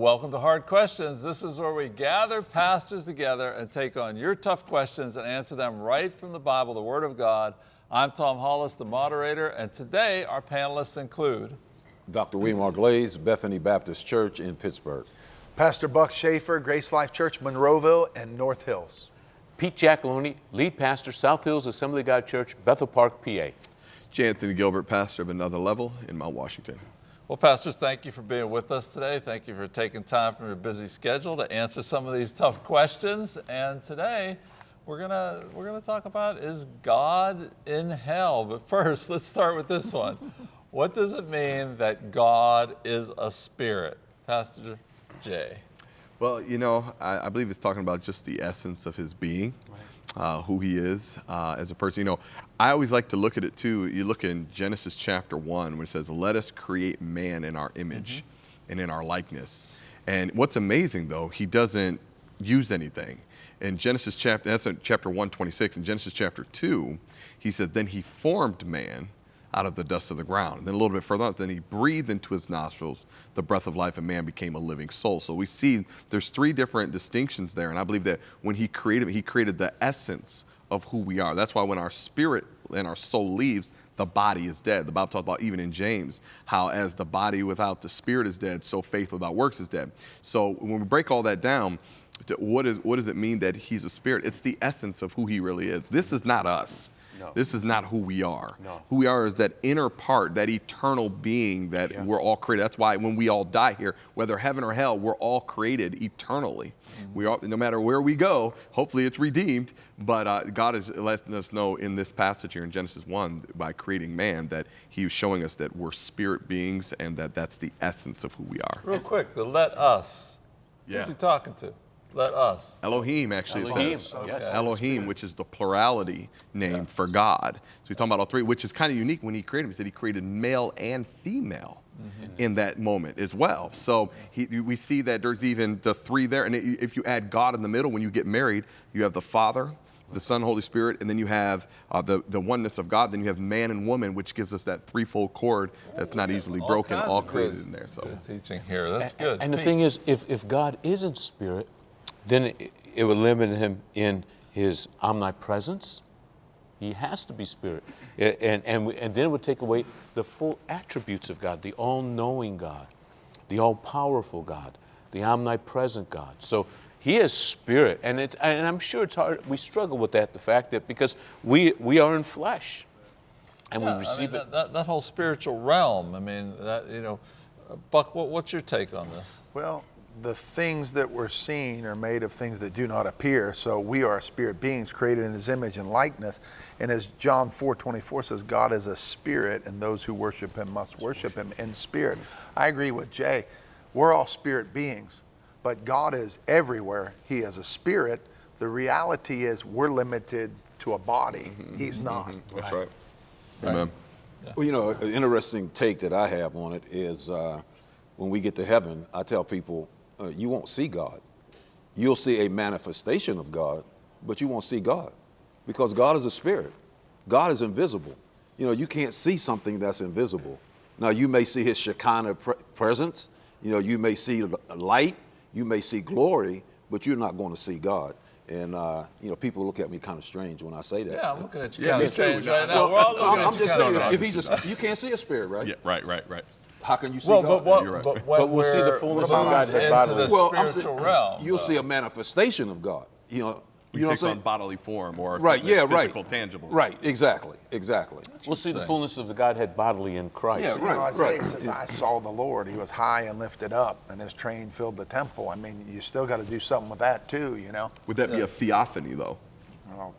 Welcome to Hard Questions. This is where we gather pastors together and take on your tough questions and answer them right from the Bible, the Word of God. I'm Tom Hollis, the moderator, and today our panelists include Dr. William R. Glaze, Bethany Baptist Church in Pittsburgh. Pastor Buck Schaefer, Grace Life Church, Monroeville and North Hills. Pete Jackaloni, lead pastor, South Hills Assembly God Church, Bethel Park, PA. J. Anthony Gilbert, pastor of Another Level in Mount Washington. Well, pastors, thank you for being with us today. Thank you for taking time from your busy schedule to answer some of these tough questions. And today, we're gonna we're gonna talk about is God in hell? But first, let's start with this one. what does it mean that God is a spirit, Pastor Jay? Well, you know, I, I believe it's talking about just the essence of his being, uh, who he is uh, as a person. You know, I always like to look at it too. You look in Genesis chapter 1 when it says, Let us create man in our image mm -hmm. and in our likeness. And what's amazing though, he doesn't use anything. In Genesis chapter, that's in chapter 126. In Genesis chapter 2, he said, Then he formed man out of the dust of the ground. And then a little bit further on, then he breathed into his nostrils the breath of life and man became a living soul. So we see there's three different distinctions there. And I believe that when he created, he created the essence of who we are. That's why when our spirit and our soul leaves, the body is dead. The Bible talks about even in James, how as the body without the spirit is dead, so faith without works is dead. So when we break all that down, what, is, what does it mean that he's a spirit? It's the essence of who he really is. This is not us. No. This is not who we are. No. Who we are is that inner part, that eternal being that yeah. we're all created. That's why when we all die here, whether heaven or hell, we're all created eternally. Mm -hmm. We all, no matter where we go, hopefully it's redeemed. But uh, God is letting us know in this passage here in Genesis 1 by creating man that he was showing us that we're spirit beings and that that's the essence of who we are. Real quick, the let us. Yeah. Who's he talking to? Let us. Elohim actually Elohim. says. Yes. Elohim, which is the plurality name yeah. for God. So he's talking about all three, which is kind of unique when he created him. He said he created male and female mm -hmm. in that moment as well. So he, we see that there's even the three there. And if you add God in the middle, when you get married, you have the Father, the Son, Holy Spirit, and then you have uh, the, the oneness of God. Then you have man and woman, which gives us that threefold cord that's not easily all broken, all created good, in there. So teaching here, that's and, good. And the thing is, if, if God isn't spirit, then it, it would limit him in his omnipresence. He has to be spirit. And, and, and then it would take away the full attributes of God, the all-knowing God, the all-powerful God, the omnipresent God. So he is spirit. And, it, and I'm sure it's hard, we struggle with that, the fact that because we, we are in flesh and yeah, we receive I mean, it. That, that, that, whole spiritual realm, I mean, that, you know, Buck, what, what's your take on this? Well, the things that we're seeing are made of things that do not appear. So we are spirit beings created in his image and likeness. And as John 4 24 says, God is a spirit, and those who worship him must worship him in spirit. I agree with Jay. We're all spirit beings, but God is everywhere. He is a spirit. The reality is we're limited to a body. Mm -hmm. He's not. Mm -hmm. That's right. right. Amen. Yeah. Well, you know, an interesting take that I have on it is uh, when we get to heaven, I tell people, uh, you won't see God. You'll see a manifestation of God, but you won't see God because God is a spirit. God is invisible. You know, you can't see something that's invisible. Now, you may see his Shekinah pre presence. You know, you may see light. You may see glory, but you're not going to see God. And, uh, you know, people look at me kind of strange when I say that. Yeah, I'm looking at you yeah, kind of strange right now. Well, We're all looking I'm, at I'm just saying, if, if he's a, you can't see a spirit, right? Yeah, right, right, right. How can you see well, God? But, what, right. but, but we'll see the fullness of God into the well, spiritual saying, realm. You'll see a manifestation of God. You know, you know takes on bodily form or right, yeah, physical, right. tangible. Right, exactly, exactly. We'll see the fullness of the Godhead bodily in Christ. Yeah, right, you know, Isaiah right. says, I saw the Lord. He was high and lifted up, and his train filled the temple. I mean, you still got to do something with that too, you know? Would that yeah. be a theophany, though? Well,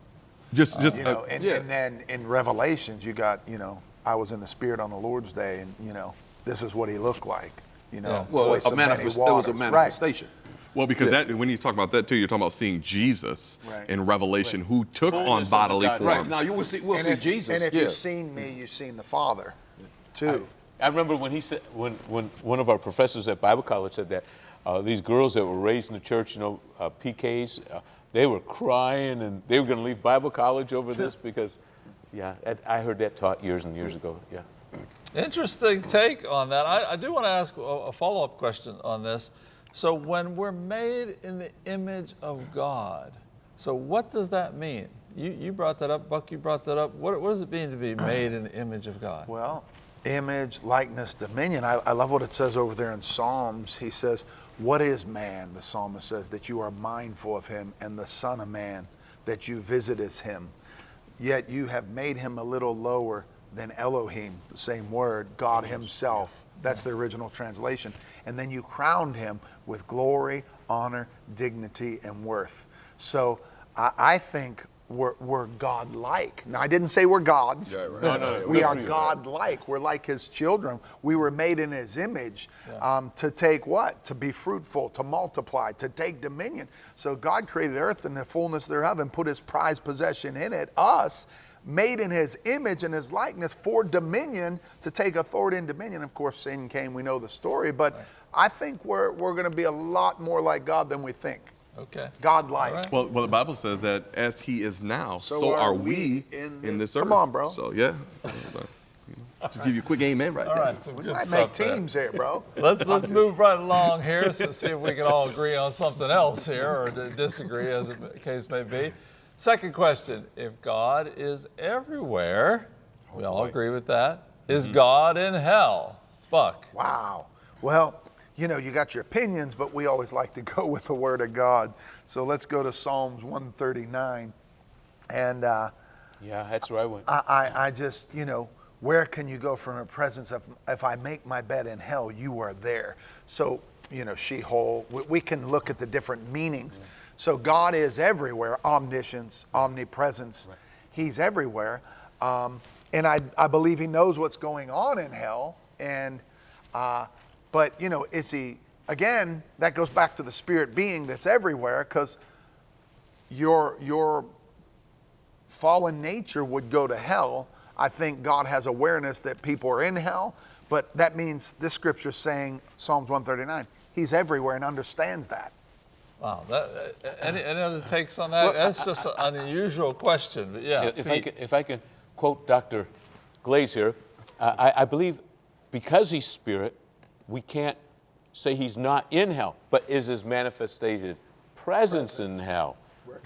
just, just, uh, you know, and, yeah. and then in Revelations, you got, you know, I was in the Spirit on the Lord's day, and, you know, this is what he looked like. You know, yeah. well, a manifest, it was a manifestation. Right. Well, because yeah. that when you talk about that too, you're talking about seeing Jesus right. in Revelation, right. who took Fullness on bodily form. Right now, you will see, we'll and see if, Jesus. And if yeah. you've seen me, you've seen the Father, too. I, I, remember when he said, when when one of our professors at Bible college said that uh, these girls that were raised in the church, you know, uh, PKs, uh, they were crying and they were going to leave Bible college over this because, yeah, I heard that taught years and years ago. Yeah. Interesting take on that. I, I do want to ask a, a follow-up question on this. So when we're made in the image of God, so what does that mean? You, you brought that up, Buck, you brought that up. What, what does it mean to be made in the image of God? Well, image, likeness, dominion. I, I love what it says over there in Psalms. He says, What is man? The psalmist says, that you are mindful of him, and the Son of Man, that you visitest him. Yet you have made him a little lower than Elohim, the same word, God Himself. That's the original translation. And then you crowned him with glory, honor, dignity, and worth. So I, I think we're, we're God-like. Now, I didn't say we're gods. Yeah, right. No, no, no. we are. God-like. We're like His children. We were made in His image um, to take what? To be fruitful, to multiply, to take dominion. So God created the earth and the fullness thereof and put His prized possession in it, us, made in His image and His likeness for dominion, to take authority and dominion. Of course, sin came. We know the story. But I think we're, we're going to be a lot more like God than we think. Okay. God-like. All right. Well, well, the Bible says that as He is now, So so, are are we we in in, this earth. Come on, bro. So yeah, just give you a quick amen right All there. right, some We good might stuff make there. teams here, bro. Let's let's move right along here. So see if we can all agree on something else here, or disagree, as the case may be. Second question: If God is everywhere, we all agree with that. Is God in hell? Buck. Wow. Well, you know, you got your opinions, but we always like to go with the Word of God. So let's go to Psalms 139. And uh, Yeah, that's where I went. I, I, I just, you know, where can you go from a presence of, if I make my bed in hell, you are there. So, you know, Sheol, we, we can look at the different meanings. So God is everywhere, omniscience, omnipresence. He's everywhere. Um, and I, I believe he knows what's going on in hell. And, uh, but, you know, is he, again, that goes back to the spirit being that's everywhere because your, your fallen nature would go to hell. I think God has awareness that people are in hell, but that means this scripture is saying, Psalms 139, He's everywhere and understands that. Wow. That, uh, any, any other takes on that? That's just an unusual question. But yeah. If I, can, if I can quote Dr. Glaze here, uh, I, I believe because he's spirit, we can't say he's not in hell, but is his manifested presence in hell.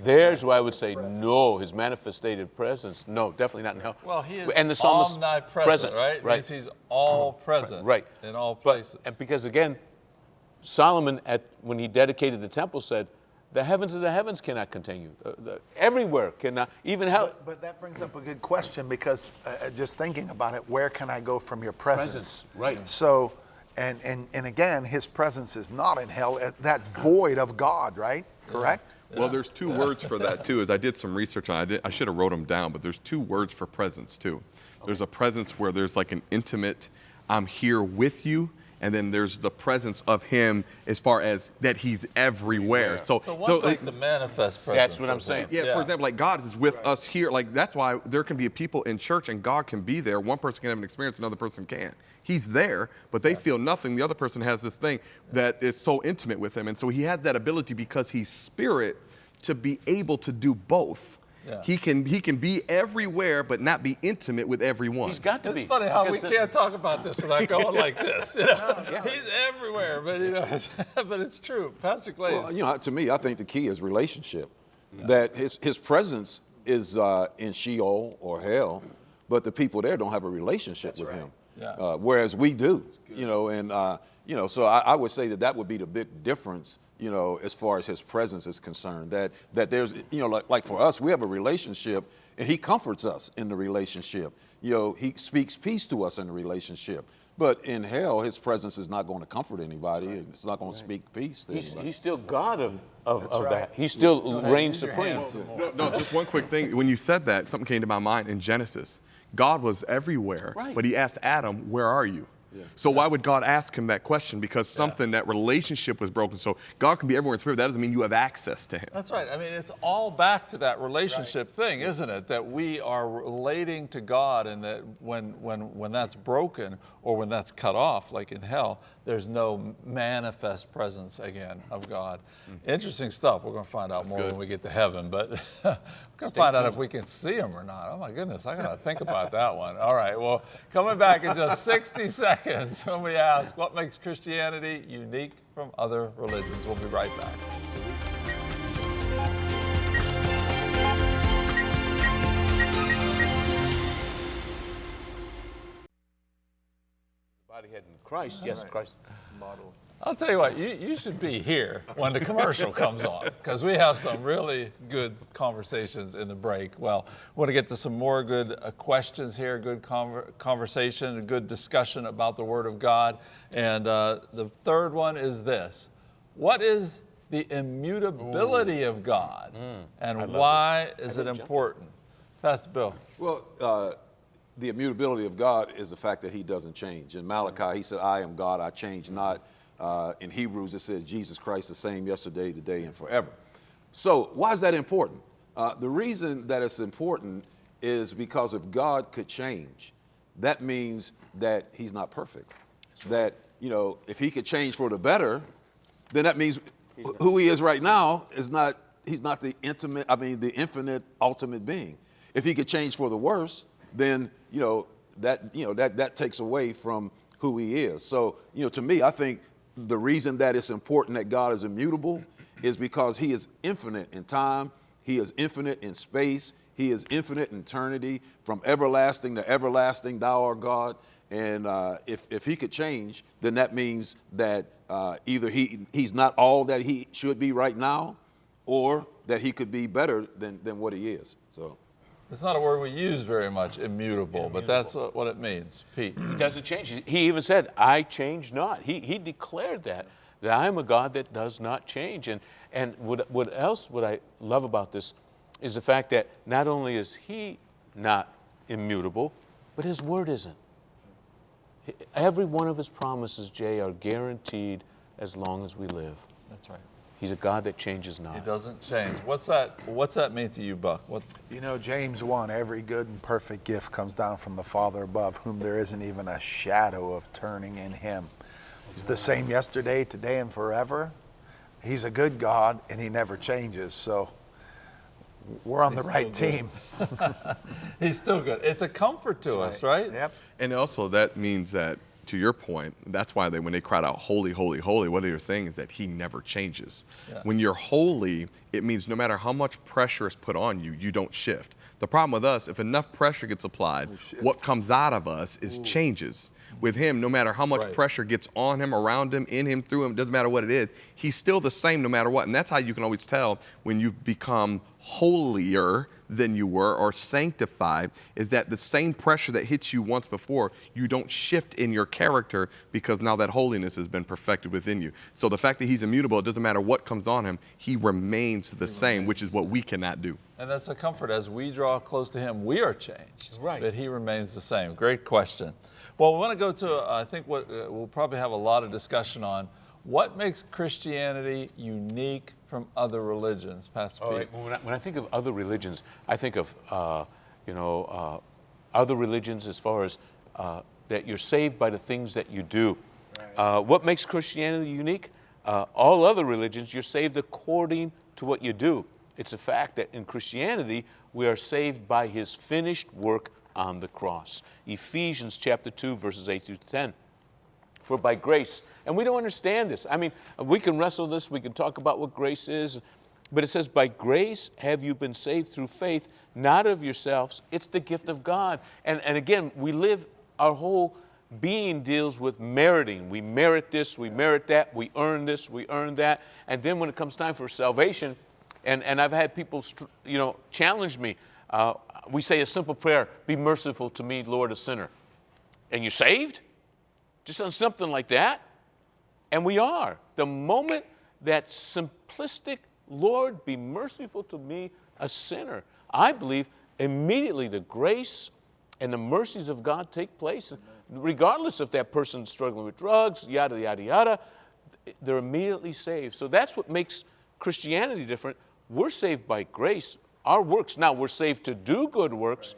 There's where I would say no, his manifested presence, no, definitely not in hell. Well, he is and the psalmist omnipresent, present, right? Right. Means he's all present, right. in all But- places. and because again, Solomon, at, when he dedicated the temple, said, "The heavens of the heavens cannot contain you. Uh, the- everywhere cannot, even hell." But, but that brings up a good question because uh, uh, just thinking about it, where can I go from your presence? Presence, right. So, and, and, and again, His presence is not in hell. Uh, That's void of God, right? Correct? Well, there's two words for that too. As I did some research on, it, I, did, I should have wrote them down, but there's two words for presence too. There's a presence where there's like an intimate, I'm here with you, and then there's the presence of Him as far as that He's everywhere. So, so one's so, like the manifest presence. That's what I'm saying. him. yeah, for example, like God is with us here. Like that's why there can be people in church and God can be there. One person can have an experience, another person can't. He's there, but they feel nothing. The other person has this thing that is so intimate with him, and so he has that ability because he's spirit to be able to do both. Yeah. He can he can be everywhere, but not be intimate with everyone. He's got to It's be. funny how we the- can't talk about this without going like this. You know? He's everywhere, but you know, but it's true. Pastor Glaze. Well, you know, to me, I think the key is relationship. That his, his presence is uh, in Sheol or hell, but the people there don't have a relationship with him. Yeah. Uh, whereas we do, you know, and, uh, you know, so I, I would say that that would be the big difference, you know, as far as his presence is concerned. That, that there's, you know, like, like for us, we have a relationship and he comforts us in the relationship. You know, he speaks peace to us in the relationship. But in hell, his presence is not going to comfort anybody. It's not going to speak peace to He's, anybody. he's still God of, of, of that. He still reigns use your supreme. No, no, just one quick thing. When you said that, something came to my mind in Genesis. God was everywhere, Right. but he asked Adam, Where are you? So why would God ask him that question? Because something, that relationship was broken. So God can be everywhere in spirit. That doesn't mean you have access to him. That's right. I mean, it's all back to that relationship thing, isn't it? That we are relating to God, and that when when when that's broken or when that's cut off, like in hell, there's no manifest presence again of God. Interesting stuff. We're going to find out more good. when we get to heaven, but we're going to find out if we can see him or not. Oh my goodness, I got to think about that one. All right, well, coming back in just 60 seconds when we ask what makes Christianity unique from other religions. We'll be right back. Body head in Christ, yes, Christ. I'll tell you what, you, you should be here when the commercial comes on because we have some really good conversations in the break. Well, we want to get to some more good uh, questions here, good conver- conversation, a good discussion about the Word of God. And uh, the third one is this What is the immutability of God and why is it important? Pastor Bill. Well, uh, the immutability of God is the fact that he doesn't change. In Malachi, he said, I am God, I change not. Uh, in Hebrews, it says, Jesus Christ the same yesterday, today, and forever. So, why is that important? Uh, the reason that it's important is because if God could change, that means that he's not perfect. That, you know, if he could change for the better, then that means who he is right now is not, he's not the intimate, I mean, the infinite ultimate being. If he could change for the worse, then, you know, that, you know, that, that takes away from who he is. So, you know, to me, I think the reason that it's important that God is immutable is because he is infinite in time, he is infinite in space, he is infinite in eternity, from everlasting to everlasting, thou art God. And uh, if, if he could change, then that means that uh, either he, he's not all that he should be right now, or that he could be better than, than what he is. So, It's not a word we use very much, immutable, but that's what it means. Pete. He doesn't change. He- He even said, I change not. He, he declared that, that I am a God that does not change. And, and what, what else would I love about this is the fact that not only is he not immutable, but his word isn't. Every one of his promises, Jay, are guaranteed as long as we live. That's right. He's a God that changes not. He doesn't change. What's that? What's that mean to you, Buck? What? You know, James 1 every good and perfect gift comes down from the Father above, whom there isn't even a shadow of turning in him. He's the same yesterday, today, and forever. He's a good God, and he never changes. So we're on He's the right team. He's still good. It's a comfort to us, right? Yep. And also that means that, to your point, that's why they when they cried out, "Holy, holy, holy," what they're saying is that He never changes. Yeah. When you're holy, it means no matter how much pressure is put on you, you don't shift. The problem with us, if enough pressure gets applied, what comes out of us is changes. With Him, no matter how much Right. pressure gets on Him, around Him, in Him, through Him, doesn't matter what it is, He's still the same no matter what. And that's how you can always tell when you've become holier than you were or sanctified is that the same pressure that hits you once before, you don't shift in your character because now that holiness has been perfected within you. So the fact that he's immutable, it doesn't matter what comes on him, he remains the same, which is what we cannot do. And that's a comfort. As we draw close to Him, we are changed. Right. But He remains the same. Great question. Well, we want to go to, uh, I think, what uh, we'll probably have a lot of discussion on. What makes Christianity unique from other religions, Pastor All Pete? right. When I, when I think of other religions, I think of, uh, you know, uh, other religions as far as uh, that you're saved by the things that you do. Uh, what makes Christianity unique? Uh, all other religions, you're saved according to what you do. It's a fact that in Christianity, we are saved by his finished work on the cross. Ephesians chapter 2, verses 8 through 10 for by grace. And we don't understand this. I mean, we can wrestle this, we can talk about what grace is, but it says, By grace have you been saved through faith, not of yourselves. It's the gift of God. And, and again, we live, our whole being deals with meriting. We merit this, we merit that, we earn this, we earn that. And then when it comes time for salvation, and, and I've had people, you know, challenge me. Uh, we say a simple prayer, Be merciful to me, Lord, a sinner. And you're saved? just on something like that. And we are. The moment that simplistic, Lord, be merciful to me, a sinner, I believe immediately the grace and the mercies of God take place, regardless if that person's struggling with drugs, yada, yada, yada, they're immediately saved. So that's what makes Christianity different. We're saved by grace, our works. Now, we're saved to do good works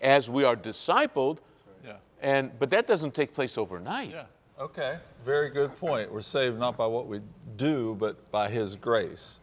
as we are discipled, Yeah. and, but that doesn't take place overnight. Yeah. Okay, very good point. We're saved not by what we do, but by His grace.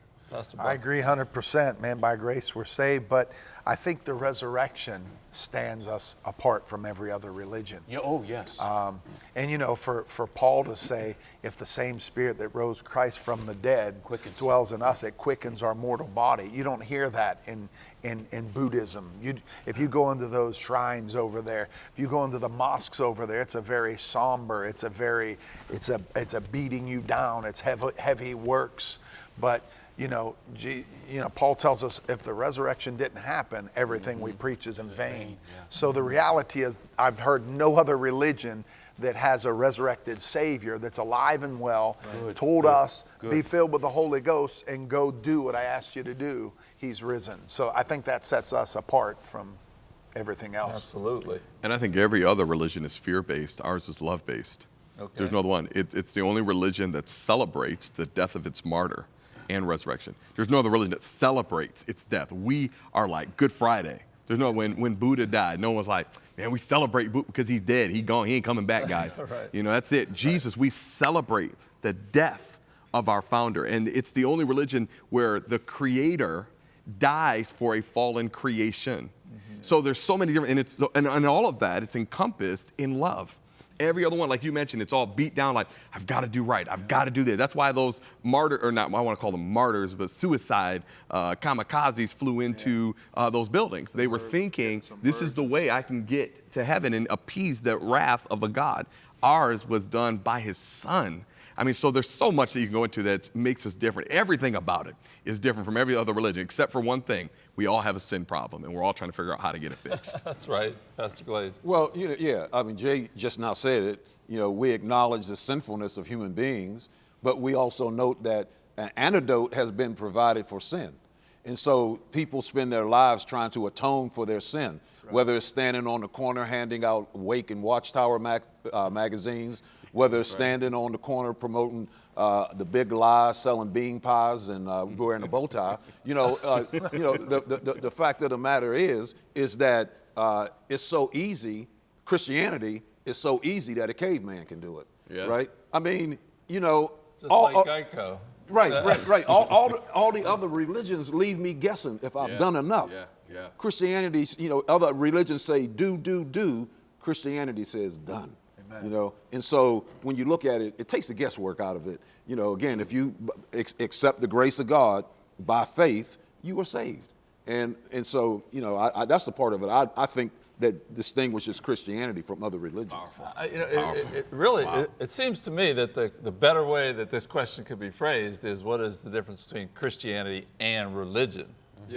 I agree 100%, man. By grace we're saved, but I think the resurrection stands us apart from every other religion. Yeah, oh, yes. Um, and you know, for, for Paul to say, if the same spirit that rose Christ from the dead Quickens. dwells in us, it quickens our mortal body. You don't hear that in, in, in Buddhism. You, if you go into those shrines over there, if you go into the mosques over there, it's a very somber, it's a very, it's a, it's a beating you down, it's heavy, heavy works. But you know, G, you know, Paul tells us if the resurrection didn't happen, everything we mm-hmm. preach is in vain. So the mm-hmm. reality is, I've heard no other religion that has a resurrected Savior that's alive and well, Good, told good, us, be filled with the Holy Ghost and go do what I asked you to do. He's risen. So I think that sets us apart from everything else. Absolutely. And I think every other religion is fear based. Ours is love based. Okay. There's no other one. It, it's the only religion that celebrates the death of its martyr and resurrection. There's no other religion that celebrates its death. We are like Good Friday. There's no when when Buddha died, no one's like, man, we celebrate Buddha because he's dead. He gone. He ain't coming back, guys. Right. You know, that's it. Jesus, we celebrate the death of our founder, and it's the only religion where the Creator dies for a fallen creation. Mm-hmm. So there's so many different, and it's and, and all of that it's encompassed in love. Every other one, like you mentioned, it's all beat down. Like I've got to do right. I've got to do this. That's why those martyr or not, I want to call them martyrs, but suicide uh, kamikazes flew into uh, those buildings. They were thinking this is the way I can get to heaven and appease the wrath of a God. Ours was done by His Son. I mean, so there's so much that you can go into that makes us different. Everything about it is different from every other religion, except for one thing. We all have a sin problem, and we're all trying to figure out how to get it fixed. That's right, Pastor Glaze. Well, you know, yeah. I mean, Jay just now said it. You know, we acknowledge the sinfulness of human beings, but we also note that an antidote has been provided for sin. And so people spend their lives trying to atone for their sin, whether it's standing on the corner handing out Awake and Watchtower mag- uh, magazines, whether it's standing on the corner promoting uh, the big lie, selling bean pies and uh, wearing a bow tie. You know, uh, you know the, the, the fact of the matter is, is that uh, it's so easy, Christianity is so easy that a caveman can do it, Yeah. right? I mean, you know, Just all- like all- Geico. Right, right, right. All, all, the, all the other religions leave me guessing if I've Yeah, done enough. yeah, yeah. Christianity, you know, other religions say do, do, do. Christianity says done. You know, and so when you look at it, it takes the guesswork out of it. You know, again, if you ex- accept the grace of God by faith, you are saved. And and so you know, I, I, that's the part of it. I, I think that distinguishes Christianity from other religions. I- you know, it, it, it really, it, it seems to me that the, the better way that this question could be phrased is what is the difference between Christianity and religion?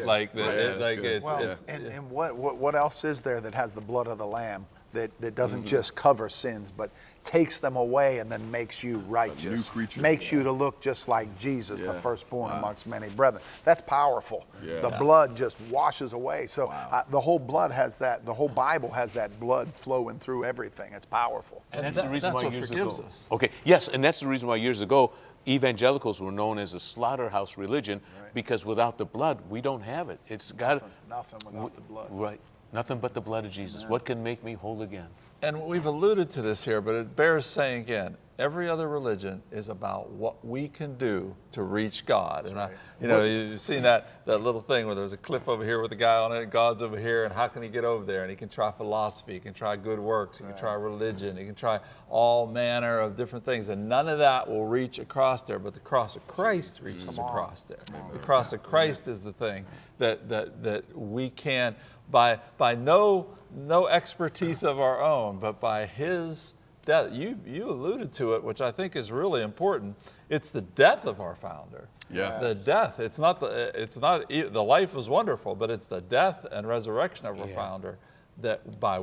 Like, the, Right, yeah, it- that's like it's, Well, it's, and, and what, what, what else is there that has the blood of the Lamb that, that doesn't Mm-hmm. just cover sins, but takes them away and then makes you righteous? creature. Makes you to look just like Jesus, the Yeah. firstborn amongst many brethren. That's powerful. Yeah. The Yeah. blood just washes away. So uh, the whole blood has that, the whole Bible has that blood flowing through everything. It's powerful. And that's that- the reason that's why what years forgives ago. us. Okay, yes, and that's the reason why years ago evangelicals were known as a slaughterhouse religion because without the blood, we don't have it. It's got Nothing without the blood. Right, nothing but the blood of Jesus. What can make me whole again? and we've alluded to this here, but it bears saying again. Every other religion is about what we can do to reach God. and I, you know, you've seen that, that little thing where there's a cliff over here with a guy on it, and God's over here, and how can he get over there? And he can try philosophy, he can try good works, he can try religion, he can try all manner of different things, and none of that will reach across there. But the cross of Christ reaches across there. The cross of Christ is the thing that that that we can by by no no expertise of our own, but by His death. You you alluded to it, which I think is really important. It's the death of our founder. Yeah. The death. It's not the. It's not e, the life was wonderful, but it's the death and resurrection of our founder that by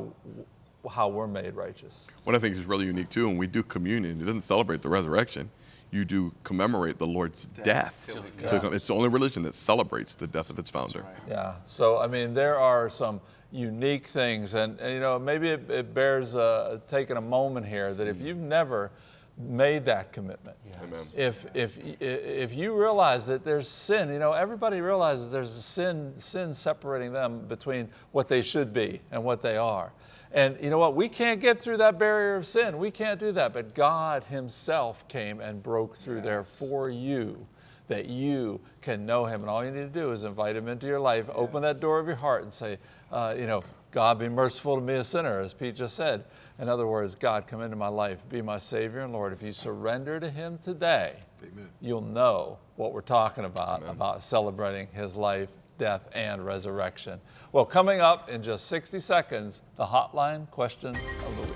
how we're made righteous. What I think is really unique too, when we do communion, it doesn't celebrate the resurrection. You do commemorate the Lord's death. To come- it's the only religion that celebrates the death of its founder. Yeah. So I mean, there are some unique things, and, and, you know maybe it, it bears uh, taking a moment here that if you've never made that commitment. Amen. If, if, if you realize that there's sin, you know, everybody realizes there's a sin, sin separating them between what they should be and what they are. And you know what? We can't get through that barrier of sin. We can't do that. But God Himself came and broke through there for you that you can know Him. And all you need to do is invite Him into your life, open that door of your heart, and say, uh, you know, God be merciful to me, a sinner, as Pete just said. In other words, God, come into my life, be my Savior and Lord. If you surrender to Him today, Amen. you'll know what we're talking about, about celebrating His life, death, and resurrection. Well, coming up in just 60 seconds, the hotline question of the week.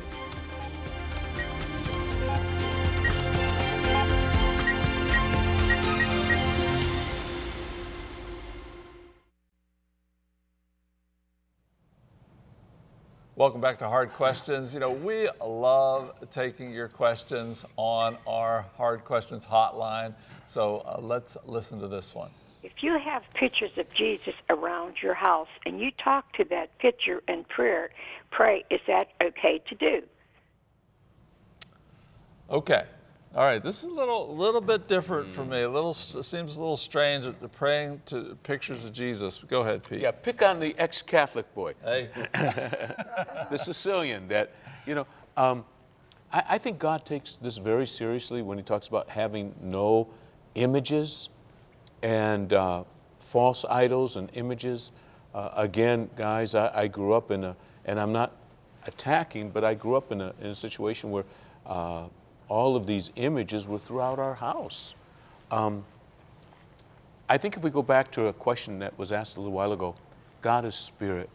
Welcome back to Hard Questions. You know, we love taking your questions on our Hard Questions hotline. So uh, let's listen to this one. If you have pictures of Jesus around your house and you talk to that picture in prayer, pray, is that okay to do? Okay. All right. This is a little, little bit different for me. A little seems a little strange. Praying to pictures of Jesus. Go ahead, Pete. Yeah, pick on the ex-Catholic boy. Hey. the Sicilian that, you know, um, I, I think God takes this very seriously when he talks about having no images and uh, false idols and images. Uh, again, guys, I, I grew up in a, and I'm not attacking, but I grew up in a, in a situation where uh, all of these images were throughout our house. Um, I think if we go back to a question that was asked a little while ago, God is spirit.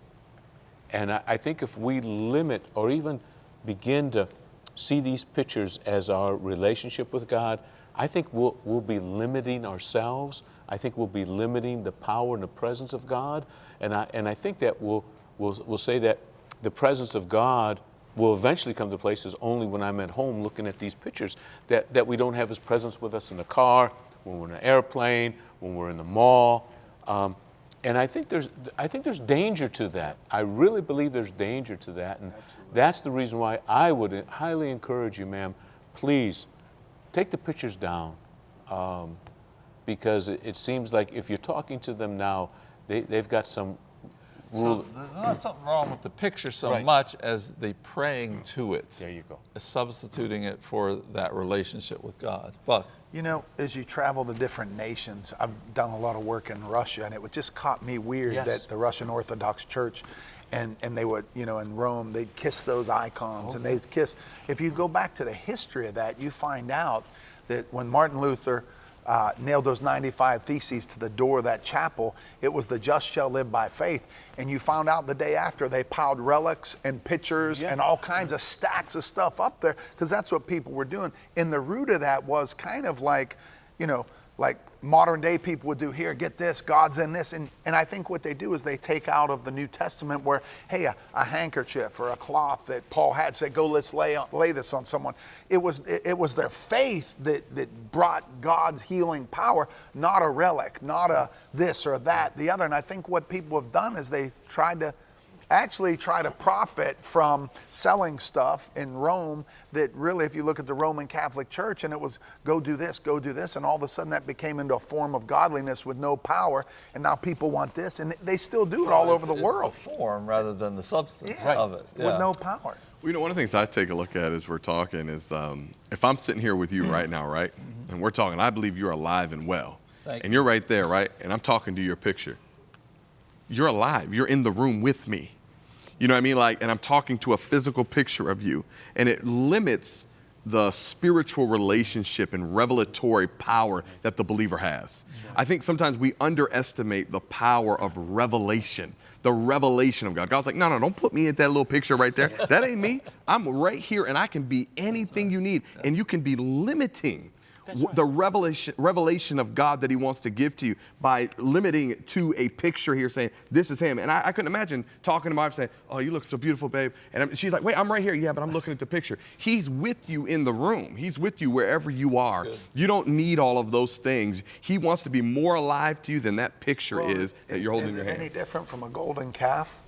And I, I think if we limit or even begin to see these pictures as our relationship with God, I think we'll, we'll be limiting ourselves. I think we'll be limiting the power and the presence of God. And I, and I think that we'll, we'll, we'll say that the presence of God will eventually come to places only when I'm at home looking at these pictures, that, that we don't have His presence with us in the car, when we're in an airplane, when we're in the mall. Um, and I think there's, I think there's danger to that. I really believe there's danger to that. And that's the reason why I would highly encourage you, ma'am, please take the pictures down. Um, because it, it seems like if you're talking to them now, they, they've got some So there's not something wrong with the picture so Right. much as the praying to it, There you go. substituting it for that relationship with God. But You know, as you travel to different nations, I've done a lot of work in Russia, and it just caught me weird Yes. that the Russian Orthodox Church, and, and they would, you know, in Rome, they'd kiss those icons, and they'd kiss. If you go back to the history of that, you find out that when Martin Luther uh, nailed those 95 theses to the door of that chapel, it was the just shall live by faith. And you found out the day after they piled relics and pictures Yeah. and all kinds of stacks of stuff up there because that's what people were doing. And the root of that was kind of like, you know, like modern day people would do here, get this, God's in this. And, and I think what they do is they take out of the New Testament where, hey, a, a handkerchief or a cloth that Paul had said, go, let's lay, on, lay this on someone. It was, it, it was their faith that, that brought God's healing power, not a relic, not a this or that, the other. And I think what people have done is they tried to actually try to profit from selling stuff in Rome that really, if you look at the Roman Catholic Church, and it was go do this, go do this, and all of a sudden that became into a form of godliness with no power, and now people want this, and they still do it all it's- over the it's world form rather than the substance Yeah, of it. with no power. Well, you know, one of the things I take a look at as we're talking is um, if I'm sitting here with you right now, right, and we're talking, I believe you're alive and well, Thank and you. you're right there, right, and I'm talking to your picture. You're alive. You're in the room with me. You know what I mean? Like, and I'm talking to a physical picture of you, and it limits the spiritual relationship and revelatory power that the believer has. I think sometimes we underestimate the power of revelation, the revelation of God. God's like, no, no, don't put me in that little picture right there. That ain't me. I'm right here, and I can be anything you need, and you can be limiting w- the revelation, revelation of God that He wants to give to you by limiting it to a picture here, saying this is Him. And I, I couldn't imagine talking to my wife saying, "Oh, you look so beautiful, babe," and I'm, she's like, "Wait, I'm right here." Yeah, but I'm looking at the picture. He's with you in the room. He's with you wherever you are. You don't need all of those things. He wants to be more alive to you than that picture Well, is that you're holding in your it hand. any different from a golden calf?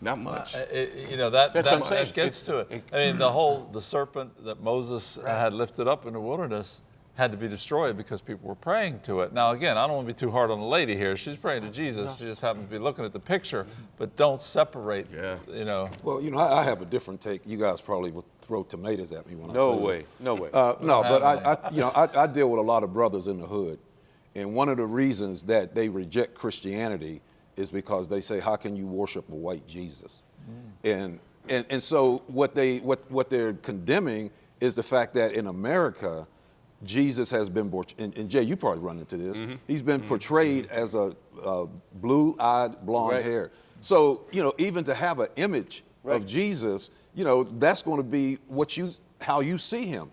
Not much. Uh, it- you know that That's that, what I'm saying. that gets It's- to it. I mean, the whole the serpent that Moses had lifted up in the wilderness had to be destroyed because people were praying to it. Now, again, I don't want to be too hard on the lady here. She's praying to Jesus. She just happens to be looking at the picture, but don't separate. Yeah. You know. Well, you know, I, I have a different take. You guys probably would throw tomatoes at me when I No say this. No way, no way. Uh, no, but I, I, you know, I, I deal with a lot of brothers in the hood, and one of the reasons that they reject Christianity is because they say, "How can you worship a white Jesus?" And and and so what they what what they're condemning is the fact that in America, Jesus has been, and, and Jay, you probably run into this. Mm-hmm. He's been mm-hmm. portrayed mm-hmm. as a, a blue-eyed, blonde Right. hair. So you know, even to have an image Right. of Jesus, you know, that's going to be what you how you see him.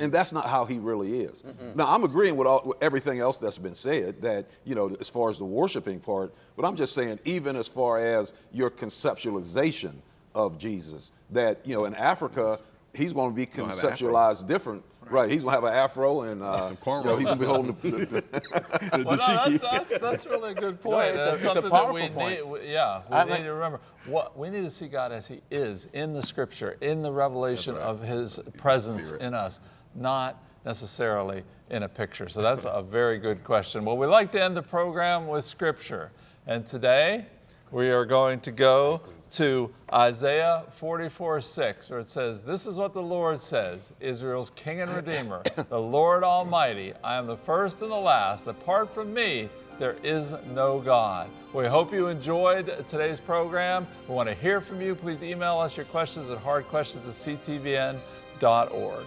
And that's not how he really is. Now, I'm agreeing with, all, with everything else that's been said, that, you know, as far as the worshiping part, but I'm just saying, even as far as your conceptualization of Jesus, that, you know, in Africa, he's going to be gonna have an afro. conceptualized different. Right, he's going to have an afro and, uh, Some cornrows. you know, he's going to be holding the, the, Well, no, that's, that's, that's really a good point. it's a- that's it's a powerful that we point. need. we- Yeah, we I need like- to remember. What we need to see God as He is in the Scripture, in the revelation of His presence Spirit. in us, not necessarily in a picture. So that's a very good question. Well, we like to end the program with Scripture, and today we are going to go to Isaiah 44 6, where it says, This is what the Lord says, Israel's King and Redeemer, the Lord Almighty. I am the first and the last. Apart from me, there is no God. We hope you enjoyed today's program. We want to hear from you. Please email us your questions at hardquestions at ctvn.org.